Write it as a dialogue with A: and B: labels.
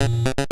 A: you.